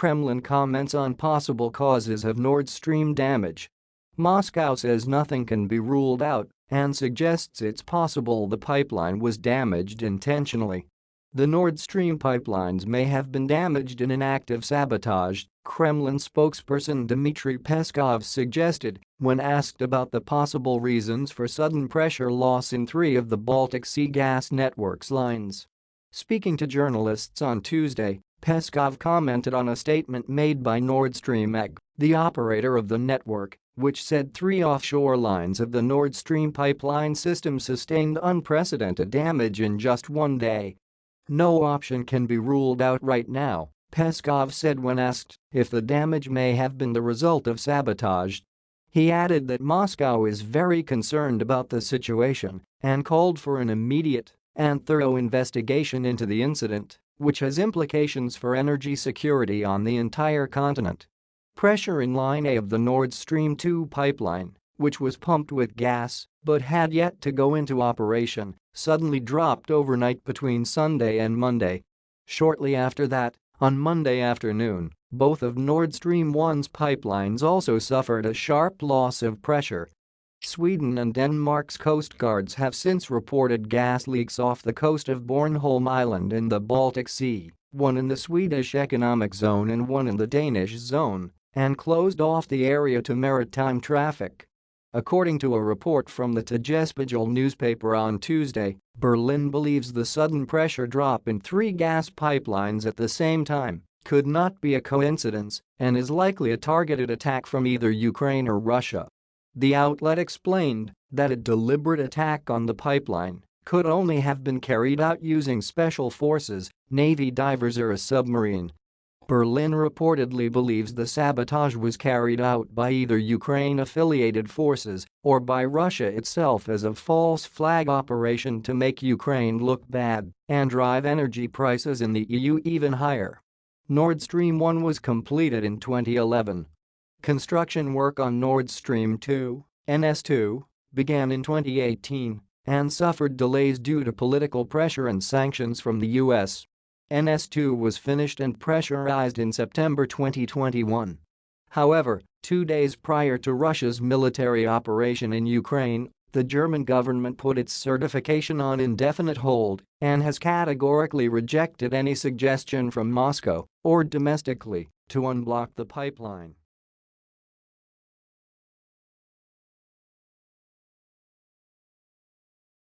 Kremlin comments on possible causes of Nord Stream damage. Moscow says nothing can be ruled out and suggests it's possible the pipeline was damaged intentionally. The Nord Stream pipelines may have been damaged in an act of sabotage, Kremlin spokesperson Dmitry Peskov suggested when asked about the possible reasons for sudden pressure loss in three of the Baltic Sea gas network's lines. Speaking to journalists on Tuesday, Peskov commented on a statement made by Nord Stream AG, the operator of the network, which said three offshore lines of the Nord Stream pipeline system sustained unprecedented damage in just one day no option can be ruled out right now, Peskov said when asked if the damage may have been the result of sabotage. He added that Moscow is very concerned about the situation and called for an immediate and thorough investigation into the incident, which has implications for energy security on the entire continent. Pressure in Line A of the Nord Stream 2 pipeline, which was pumped with gas but had yet to go into operation, suddenly dropped overnight between Sunday and Monday. Shortly after that, on Monday afternoon, both of Nord Stream 1's pipelines also suffered a sharp loss of pressure. Sweden and Denmark's coast guards have since reported gas leaks off the coast of Bornholm Island in the Baltic Sea, one in the Swedish economic zone and one in the Danish zone, and closed off the area to maritime traffic. According to a report from the Tagesspiegel newspaper on Tuesday, Berlin believes the sudden pressure drop in three gas pipelines at the same time could not be a coincidence and is likely a targeted attack from either Ukraine or Russia. The outlet explained that a deliberate attack on the pipeline could only have been carried out using special forces, Navy divers or a submarine Berlin reportedly believes the sabotage was carried out by either Ukraine-affiliated forces or by Russia itself as a false flag operation to make Ukraine look bad and drive energy prices in the EU even higher. Nord Stream 1 was completed in 2011. Construction work on Nord Stream 2, NS2, began in 2018 and suffered delays due to political pressure and sanctions from the US. NS2 was finished and pressurized in September 2021. However, two days prior to Russia's military operation in Ukraine, the German government put its certification on indefinite hold and has categorically rejected any suggestion from Moscow or domestically to unblock the pipeline.